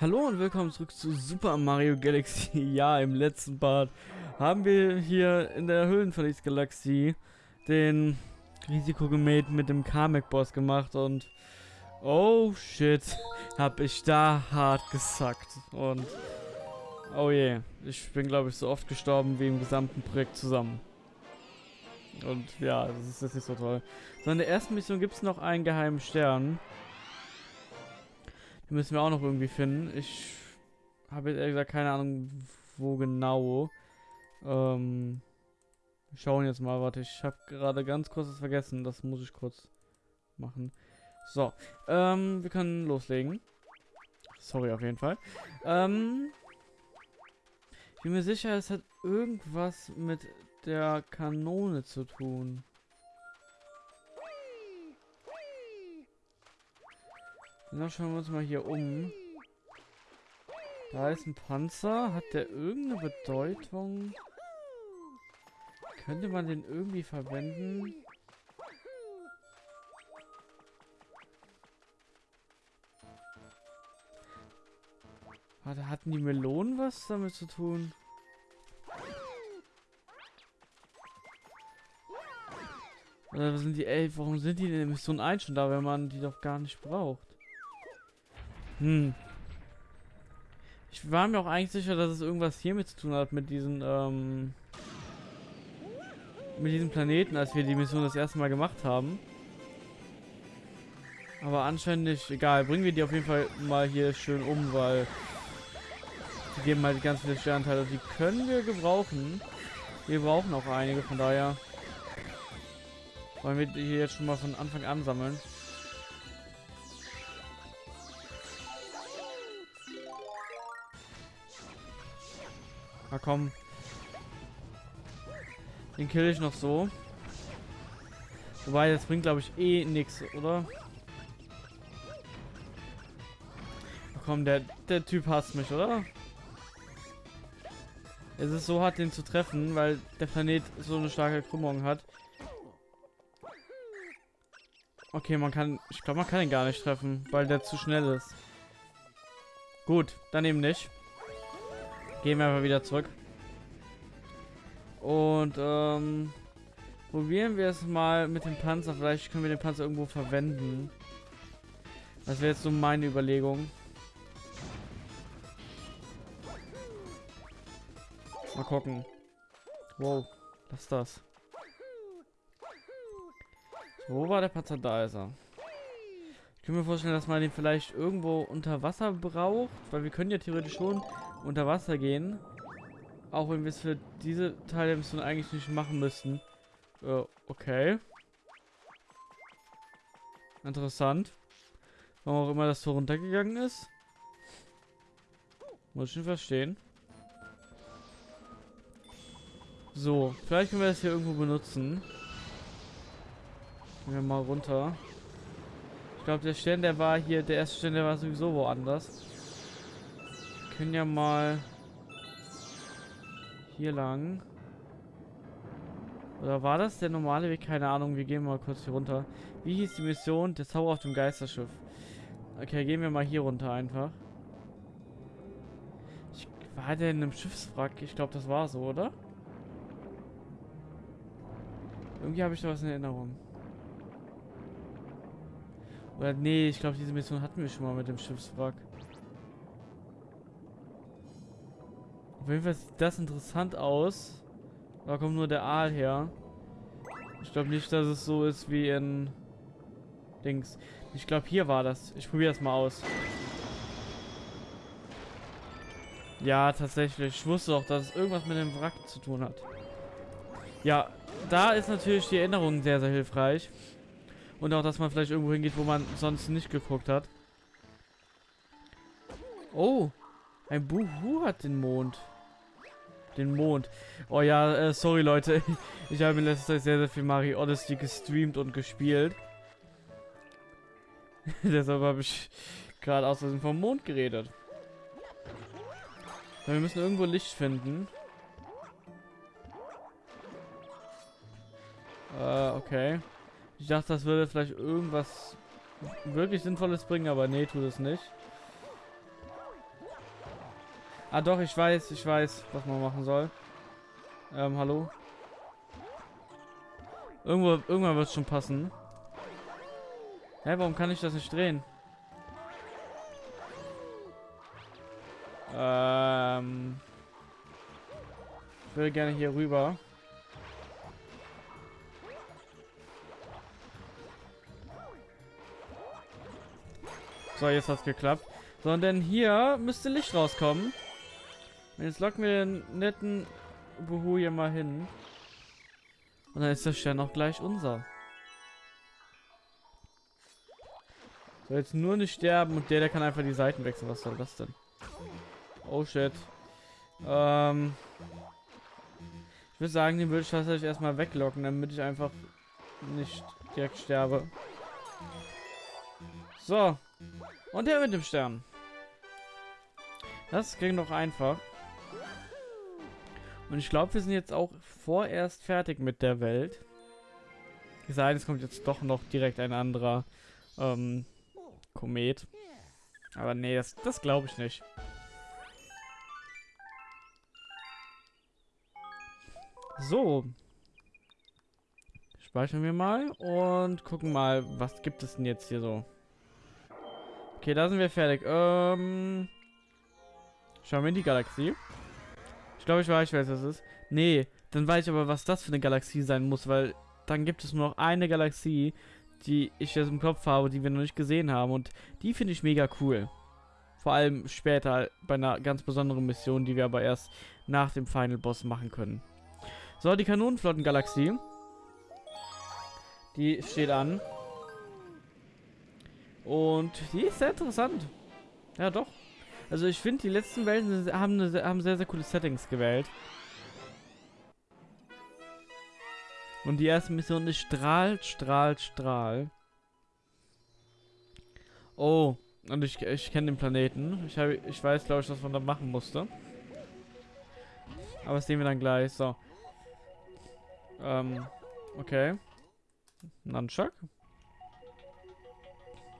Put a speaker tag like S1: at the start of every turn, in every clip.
S1: Hallo und willkommen zurück zu Super Mario Galaxy. Ja, im letzten Part haben wir hier in der Höhlenverlies-Galaxie den Risikogemäht mit dem Kamek-Boss gemacht und oh shit, hab ich da hart gesackt und oh je, yeah, ich bin glaube ich so oft gestorben wie im gesamten Projekt zusammen. Und ja, das ist jetzt nicht so toll. So, in der ersten Mission gibt es noch einen geheimen Stern. Den müssen wir auch noch irgendwie finden. Ich habe jetzt ehrlich gesagt keine Ahnung, wo genau. Ähm, wir schauen jetzt mal. Warte, ich habe gerade ganz kurz was vergessen. Das muss ich kurz machen. So, ähm, wir können loslegen. Sorry auf jeden Fall. Ähm, ich bin mir sicher, es hat irgendwas mit der Kanone zu tun. Na, schauen wir uns mal hier um. Da ist ein Panzer. Hat der irgendeine Bedeutung? Könnte man den irgendwie verwenden? Warte, hatten die Melonen was damit zu tun? Oder sind die, ey, warum sind die in der Mission 1 schon da, wenn man die doch gar nicht braucht? Hm. Ich war mir auch eigentlich sicher, dass es irgendwas hiermit zu tun hat, mit diesen, ähm, mit diesem Planeten, als wir die Mission das erste Mal gemacht haben. Aber anscheinend nicht. Egal, bringen wir die auf jeden Fall mal hier schön um, weil die geben halt ganz viele Sternteile. Die können wir gebrauchen. Wir brauchen auch einige, von daher wollen wir die jetzt schon mal von Anfang an sammeln. Na komm. Den kill ich noch so. Wobei, das bringt, glaube ich, eh nichts, oder? Na komm, der, der Typ hasst mich, oder? Es ist so hart, den zu treffen, weil der Planet so eine starke Krümmung hat. Okay, man kann... Ich glaube, man kann ihn gar nicht treffen, weil der zu schnell ist. Gut, dann eben nicht. Gehen wir einfach wieder zurück. Und ähm, probieren wir es mal mit dem Panzer. Vielleicht können wir den Panzer irgendwo verwenden. Das wäre jetzt so meine Überlegung. Mal gucken. Wow, was ist das? Wo war der Panzer? Da ist er. Ich kann mir vorstellen, dass man den vielleicht irgendwo unter Wasser braucht, weil wir können ja theoretisch schon unter Wasser gehen. Auch wenn wir es für diese Teile der Mission eigentlich nicht machen müssten. Äh, okay. Interessant. Warum auch immer das Tor runtergegangen ist. Muss ich schon verstehen. So, vielleicht können wir das hier irgendwo benutzen. Gehen wir mal runter. Ich glaube, der Stern, der war hier, der erste Stern, der war sowieso woanders können ja mal hier lang. Oder war das der normale Weg? Keine Ahnung. Wir gehen mal kurz hier runter. Wie hieß die Mission? Der Zauber auf dem Geisterschiff. Okay, gehen wir mal hier runter einfach. Ich, war der in einem Schiffswrack? Ich glaube, das war so, oder? Irgendwie habe ich da was in Erinnerung. Oder nee, ich glaube, diese Mission hatten wir schon mal mit dem Schiffswrack. Auf jeden Fall sieht das interessant aus. Da kommt nur der Aal her. Ich glaube nicht, dass es so ist wie in Dings. Ich glaube, hier war das. Ich probiere das mal aus. Ja, tatsächlich. Ich wusste doch, dass es irgendwas mit dem Wrack zu tun hat. Ja, da ist natürlich die Erinnerung sehr, sehr hilfreich. Und auch, dass man vielleicht irgendwo hingeht, wo man sonst nicht geguckt hat. Oh, ein Buhu hat den Mond den Mond. Oh ja, äh, sorry Leute. Ich habe in letzter Zeit sehr, sehr viel Mario Odyssey gestreamt und gespielt. Deshalb habe ich gerade aus vom Mond geredet. wir müssen irgendwo Licht finden. Äh, okay. Ich dachte, das würde vielleicht irgendwas wirklich Sinnvolles bringen, aber nee, tut es nicht. Ah doch, ich weiß, ich weiß, was man machen soll. Ähm, hallo? Irgendwo, irgendwann wird es schon passen. Hä, warum kann ich das nicht drehen? Ähm... Ich würde gerne hier rüber. So, jetzt hat's geklappt. So, und dann hier müsste Licht rauskommen. Jetzt locken wir den netten Buhu hier mal hin. Und dann ist der Stern auch gleich unser. So, jetzt nur nicht sterben und der, der kann einfach die Seiten wechseln. Was soll das denn? Oh shit. Ähm. Ich würde sagen, den würde ich tatsächlich erstmal weglocken, damit ich einfach nicht direkt sterbe. So. Und der mit dem Stern. Das ging doch einfach. Und ich glaube, wir sind jetzt auch vorerst fertig mit der Welt. Es sei denn, es kommt jetzt doch noch direkt ein anderer ähm, Komet. Aber nee, das, das glaube ich nicht. So. Speichern wir mal und gucken mal, was gibt es denn jetzt hier so. Okay, da sind wir fertig. Ähm, schauen wir in die Galaxie. Ich glaube, ich weiß, was das ist. Nee, dann weiß ich aber, was das für eine Galaxie sein muss, weil dann gibt es nur noch eine Galaxie, die ich jetzt im Kopf habe, die wir noch nicht gesehen haben. Und die finde ich mega cool. Vor allem später bei einer ganz besonderen Mission, die wir aber erst nach dem Final Boss machen können. So, die Kanonenflottengalaxie. Die steht an. Und die ist sehr interessant. Ja, doch. Also ich finde, die letzten Welten haben, haben sehr, sehr coole Settings gewählt. Und die erste Mission ist Strahl, Strahl, Strahl. Oh, und ich, ich kenne den Planeten. Ich, hab, ich weiß, glaube ich, was man da machen musste. Aber das sehen wir dann gleich. So. Ähm, okay. Nunchuck.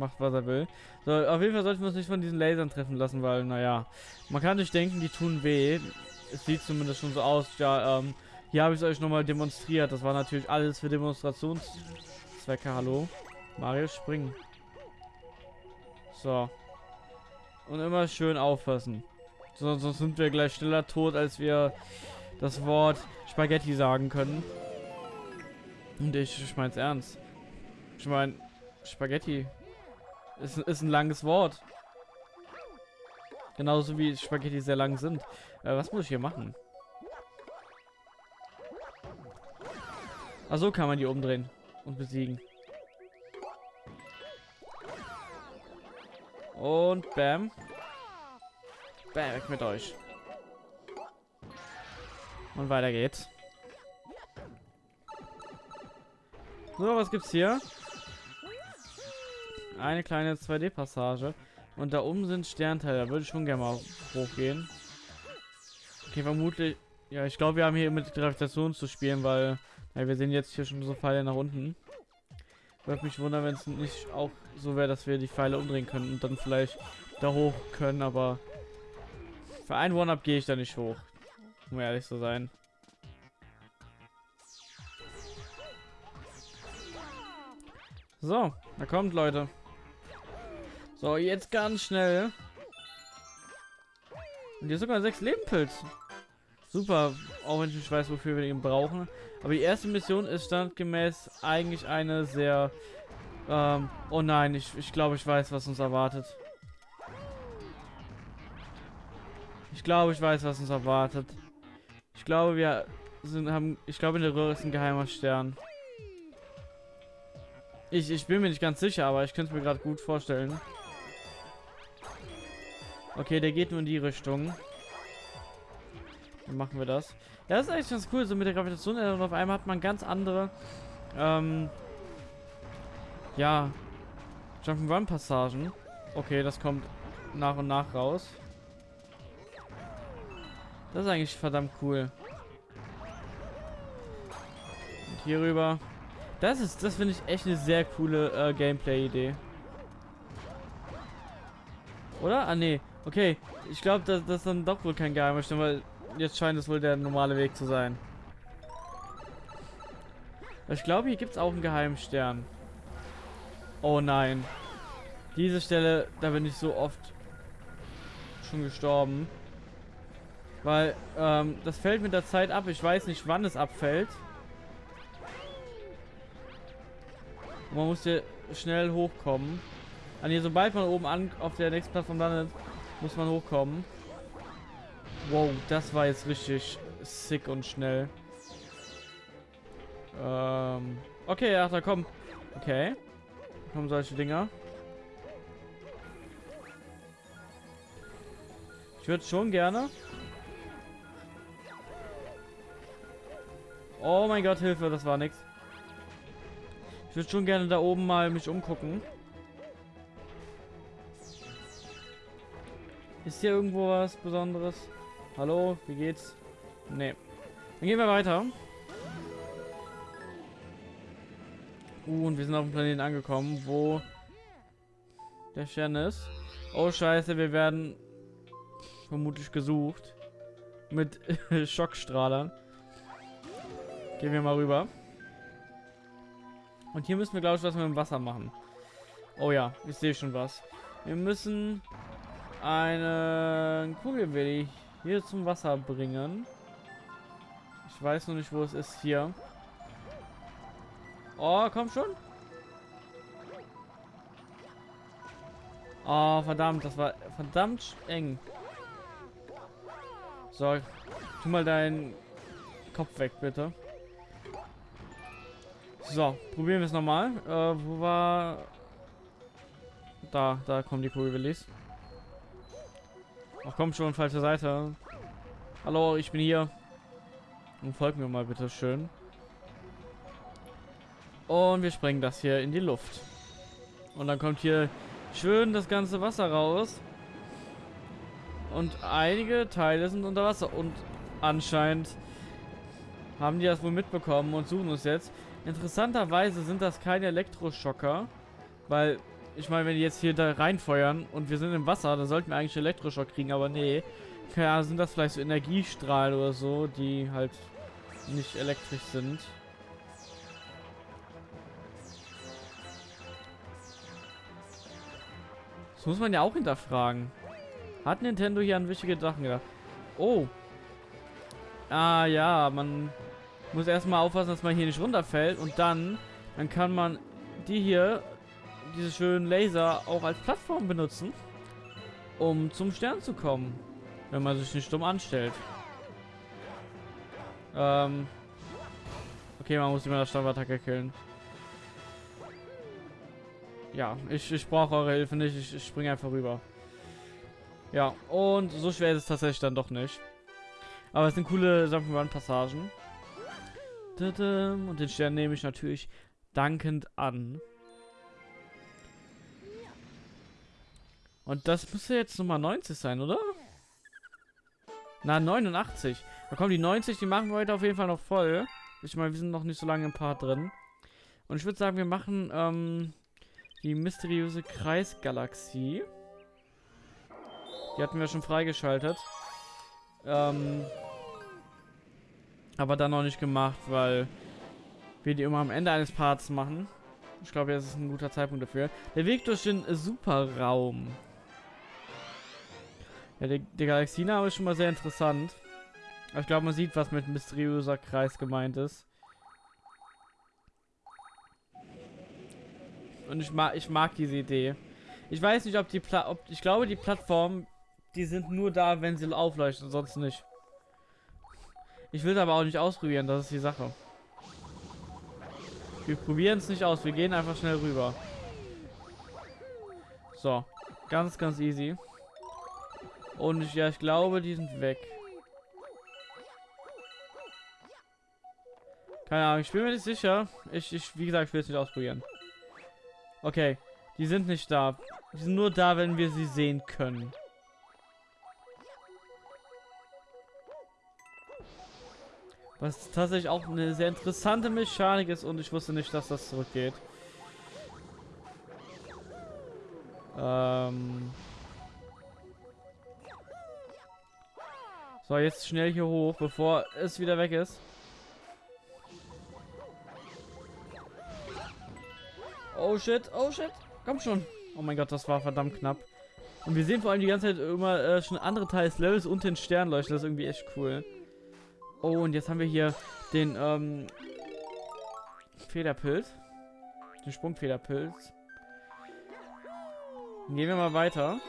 S1: Macht, was er will. So, auf jeden Fall sollten wir uns nicht von diesen Lasern treffen lassen, weil, naja, man kann sich denken, die tun weh. Es sieht zumindest schon so aus. Ja, ähm, hier habe ich es euch nochmal demonstriert. Das war natürlich alles für Demonstrationszwecke. Hallo? Mario, springen. So. Und immer schön aufpassen. sonst sind wir gleich schneller tot, als wir das Wort Spaghetti sagen können. Und ich, ich meine es ernst. Ich meine, Spaghetti ist, ist ein langes Wort. Genauso wie Spaghetti sehr lang sind. Äh, was muss ich hier machen? Also kann man die umdrehen und besiegen. Und bam. Bam, weg mit euch. Und weiter geht's. So, was gibt's hier? Eine kleine 2D-Passage. Und da oben sind Sternteile. Da würde ich schon gerne mal hochgehen. Okay, vermutlich... Ja, ich glaube, wir haben hier mit Gravitation zu spielen, weil... Ja, wir sehen jetzt hier schon so Pfeile nach unten. Würde mich wundern, wenn es nicht auch so wäre, dass wir die Pfeile umdrehen können und dann vielleicht da hoch können, aber... Für ein One-Up gehe ich da nicht hoch. Um ehrlich zu sein. So, da kommt, Leute. So, jetzt ganz schnell. Und hier sogar sechs Lebenpilz. Super, auch wenn ich nicht weiß, wofür wir ihn brauchen. Aber die erste Mission ist standgemäß eigentlich eine sehr... Ähm, oh nein, ich, ich glaube, ich weiß, was uns erwartet. Ich glaube, ich weiß, was uns erwartet. Ich glaube, wir sind, haben... Ich glaube, in der Röhre ist ein geheimer Stern. Ich, ich bin mir nicht ganz sicher, aber ich könnte es mir gerade gut vorstellen. Okay, der geht nur in die Richtung. Dann machen wir das. Ja, das ist eigentlich ganz cool, so mit der Gravitation. Und auf einmal hat man ganz andere, ähm, ja, Jump'n'Run-Passagen. Okay, das kommt nach und nach raus. Das ist eigentlich verdammt cool. Und hier rüber. Das ist, das finde ich echt eine sehr coole äh, Gameplay-Idee. Oder? Ah, nee. Okay, ich glaube, das, das ist dann doch wohl kein geheimer Stern, weil jetzt scheint es wohl der normale Weg zu sein. Ich glaube, hier gibt es auch einen geheimen Stern. Oh nein. Diese Stelle, da bin ich so oft schon gestorben. Weil, ähm, das fällt mit der Zeit ab. Ich weiß nicht, wann es abfällt. Und man muss hier schnell hochkommen. An hier, sobald man oben an auf der nächsten Plattform landet, muss man hochkommen. Wow, das war jetzt richtig sick und schnell. Ähm, okay, ach, da kommen. Okay. Da kommen solche Dinger. Ich würde schon gerne. Oh mein Gott, Hilfe, das war nix. Ich würde schon gerne da oben mal mich umgucken. Ist hier irgendwo was Besonderes? Hallo, wie geht's? Nee. Dann gehen wir weiter. Uh, und wir sind auf dem Planeten angekommen, wo der Stern ist. Oh scheiße, wir werden vermutlich gesucht. Mit Schockstrahlern. Gehen wir mal rüber. Und hier müssen wir, glaube ich, was mit dem Wasser machen. Oh ja, ich sehe schon was. Wir müssen eine Kugelwilli hier zum Wasser bringen. Ich weiß noch nicht, wo es ist hier. Oh, komm schon. Oh, verdammt, das war verdammt eng. So, tu mal deinen Kopf weg, bitte. So, probieren wir es nochmal. Äh, wo war... Da, da kommen die Kugelwillis. Ach komm schon, falsche Seite. Hallo, ich bin hier. Und folgt mir mal bitte schön. Und wir sprengen das hier in die Luft. Und dann kommt hier schön das ganze Wasser raus. Und einige Teile sind unter Wasser. Und anscheinend haben die das wohl mitbekommen und suchen uns jetzt. Interessanterweise sind das keine Elektroschocker. Weil ich meine, wenn die jetzt hier da reinfeuern und wir sind im Wasser, dann sollten wir eigentlich Elektroschock kriegen, aber nee. Ja, sind das vielleicht so Energiestrahlen oder so, die halt nicht elektrisch sind. Das muss man ja auch hinterfragen. Hat Nintendo hier an wichtige Sachen gedacht? Oh. Ah ja, man muss erstmal aufpassen, dass man hier nicht runterfällt und dann, dann kann man die hier diese schönen Laser auch als Plattform benutzen, um zum Stern zu kommen, wenn man sich nicht dumm anstellt. Ähm okay, man muss immer das Stabbattacke killen. Ja, ich, ich brauche eure Hilfe nicht, ich, ich springe einfach rüber. Ja, und so schwer ist es tatsächlich dann doch nicht. Aber es sind coole Jump'n'Run-Passagen. Und den Stern nehme ich natürlich dankend an. Und das müsste jetzt Nummer 90 sein, oder? Na, 89. Da kommen die 90, die machen wir heute auf jeden Fall noch voll. Ich meine, wir sind noch nicht so lange im Part drin. Und ich würde sagen, wir machen ähm, die mysteriöse Kreisgalaxie. Die hatten wir schon freigeschaltet. Ähm, aber dann noch nicht gemacht, weil wir die immer am Ende eines Parts machen. Ich glaube, jetzt ist ein guter Zeitpunkt dafür. Der Weg durch den Superraum. Ja, der, der Galaxiename ist schon mal sehr interessant. Aber ich glaube, man sieht, was mit mysteriöser Kreis gemeint ist. Und ich mag, ich mag diese Idee. Ich weiß nicht, ob die Pla ob ich glaube, die Plattformen, die sind nur da, wenn sie aufleuchten, sonst nicht. Ich will es aber auch nicht ausprobieren, das ist die Sache. Wir probieren es nicht aus, wir gehen einfach schnell rüber. So, ganz, ganz easy. Und ich, ja, ich glaube, die sind weg. Keine Ahnung, ich bin mir nicht sicher. Ich, ich wie gesagt, ich will es nicht ausprobieren. Okay, die sind nicht da. Die sind nur da, wenn wir sie sehen können. Was tatsächlich auch eine sehr interessante Mechanik ist und ich wusste nicht, dass das zurückgeht. Ähm... So, jetzt schnell hier hoch, bevor es wieder weg ist. Oh shit, oh shit. Komm schon. Oh mein Gott, das war verdammt knapp. Und wir sehen vor allem die ganze Zeit immer äh, schon andere Teile des Levels und den Stern leuchten. Das ist irgendwie echt cool. Oh, und jetzt haben wir hier den ähm, Federpilz. Den Sprungfederpilz. Gehen wir mal weiter.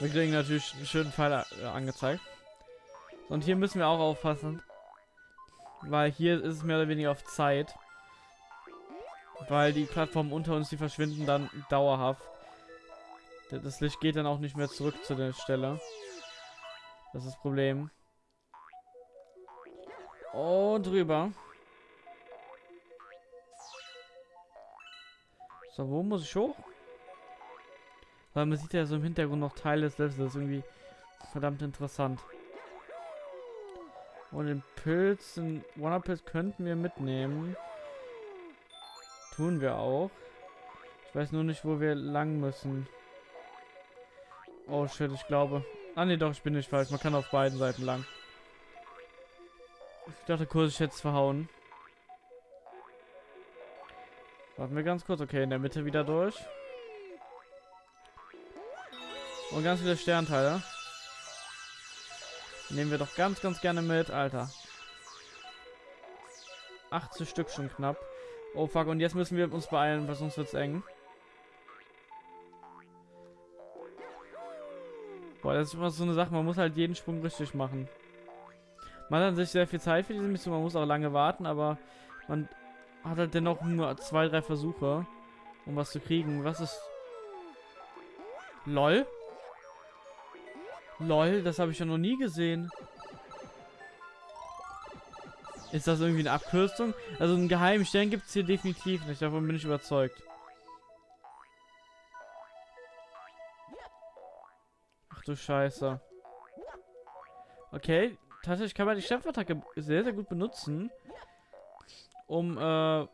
S1: Wir kriegen natürlich einen schönen Pfeil äh, angezeigt. Und hier müssen wir auch aufpassen. Weil hier ist es mehr oder weniger auf Zeit. Weil die Plattformen unter uns, die verschwinden dann dauerhaft. Das Licht geht dann auch nicht mehr zurück zu der Stelle. Das ist das Problem. Und drüber. So, wo muss ich hoch? Weil man sieht ja so im Hintergrund noch Teile des Levels. Das ist irgendwie verdammt interessant. Und den Pilz, den Wonder Pilz könnten wir mitnehmen. Tun wir auch. Ich weiß nur nicht, wo wir lang müssen. Oh shit, ich glaube. Ah ne, doch, ich bin nicht falsch. Man kann auf beiden Seiten lang. Ich dachte kurz, ich hätte es verhauen. Warten wir ganz kurz. Okay, in der Mitte wieder durch. Und ganz viele Sternteile. Nehmen wir doch ganz, ganz gerne mit, Alter. 80 Stück schon knapp. Oh fuck, und jetzt müssen wir uns beeilen, weil sonst wird's eng. Boah, das ist immer so eine Sache, man muss halt jeden Sprung richtig machen. Man hat sich sehr viel Zeit für diese Mission, man muss auch lange warten, aber man hat halt dennoch nur zwei, drei Versuche, um was zu kriegen. Was ist... LOL? LOL, das habe ich ja noch nie gesehen. Ist das irgendwie eine Abkürzung? Also einen geheimen Stern gibt es hier definitiv nicht, davon bin ich überzeugt. Ach du Scheiße. Okay, tatsächlich kann man die Stempfattacke sehr, sehr gut benutzen. Um, äh,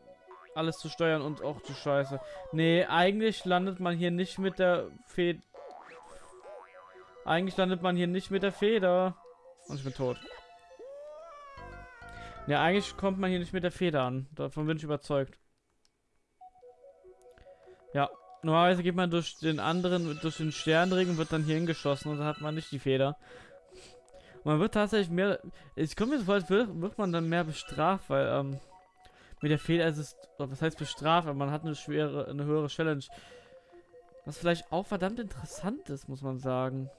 S1: alles zu steuern und auch zu scheiße. Nee, eigentlich landet man hier nicht mit der Feder. Eigentlich landet man hier nicht mit der Feder. Und ich bin tot. Ja, eigentlich kommt man hier nicht mit der Feder an. Davon bin ich überzeugt. Ja, normalerweise geht man durch den anderen, durch den Sternring und wird dann hier hingeschossen und dann hat man nicht die Feder. Und man wird tatsächlich mehr, es kommt mir so vor, als wird, wird man dann mehr bestraft, weil, ähm, mit der Feder ist es, was heißt bestraft, aber man hat eine schwere, eine höhere Challenge. Was vielleicht auch verdammt interessant ist, muss man sagen.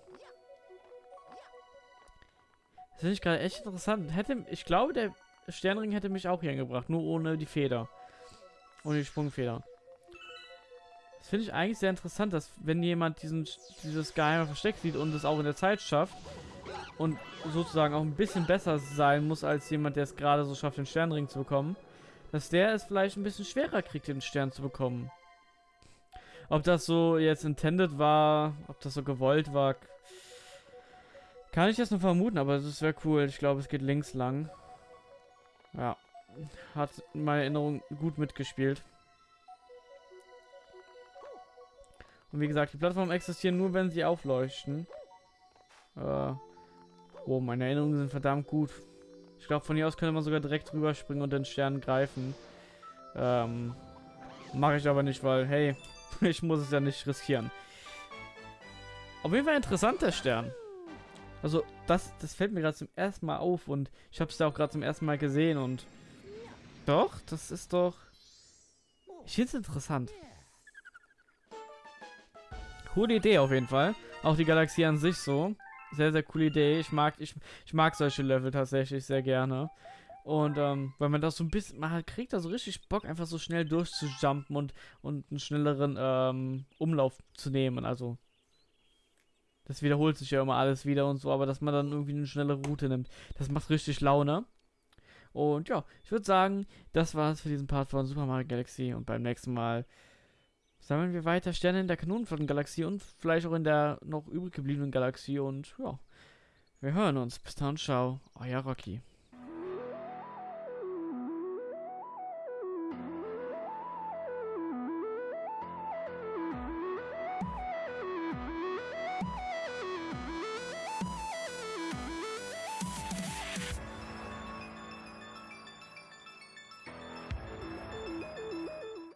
S1: Das finde ich gerade echt interessant. Hätte, ich glaube, der Sternring hätte mich auch hier hingebracht, nur ohne die Feder. Ohne die Sprungfeder. Das finde ich eigentlich sehr interessant, dass wenn jemand diesen, dieses geheime Versteck sieht und es auch in der Zeit schafft und sozusagen auch ein bisschen besser sein muss als jemand, der es gerade so schafft, den Sternring zu bekommen, dass der es vielleicht ein bisschen schwerer kriegt, den Stern zu bekommen. Ob das so jetzt intended war, ob das so gewollt war, kann ich jetzt nur vermuten, aber das wäre cool. Ich glaube, es geht links lang. Ja. Hat meine Erinnerung gut mitgespielt. Und wie gesagt, die Plattformen existieren nur, wenn sie aufleuchten. Äh, oh, meine Erinnerungen sind verdammt gut. Ich glaube, von hier aus könnte man sogar direkt rüberspringen und den Stern greifen. Ähm, Mache ich aber nicht, weil, hey, ich muss es ja nicht riskieren. Auf jeden Fall interessant, der Stern. Also, das, das fällt mir gerade zum ersten Mal auf und ich habe es ja auch gerade zum ersten Mal gesehen und... Doch, das ist doch... Ich finde es interessant. Coole Idee auf jeden Fall. Auch die Galaxie an sich so. Sehr, sehr coole Idee. Ich mag, ich, ich mag solche Level tatsächlich sehr gerne. Und ähm, weil man das so ein bisschen, man kriegt da so richtig Bock, einfach so schnell durchzujumpen und, und einen schnelleren ähm, Umlauf zu nehmen. Also das wiederholt sich ja immer alles wieder und so, aber dass man dann irgendwie eine schnelle Route nimmt, das macht richtig Laune. Und ja, ich würde sagen, das war es für diesen Part von Super Mario Galaxy und beim nächsten Mal sammeln wir weiter Sterne in der Kanonenflotten-Galaxie und vielleicht auch in der noch übrig gebliebenen Galaxie und ja, wir hören uns. Bis dann, ciao, euer Rocky.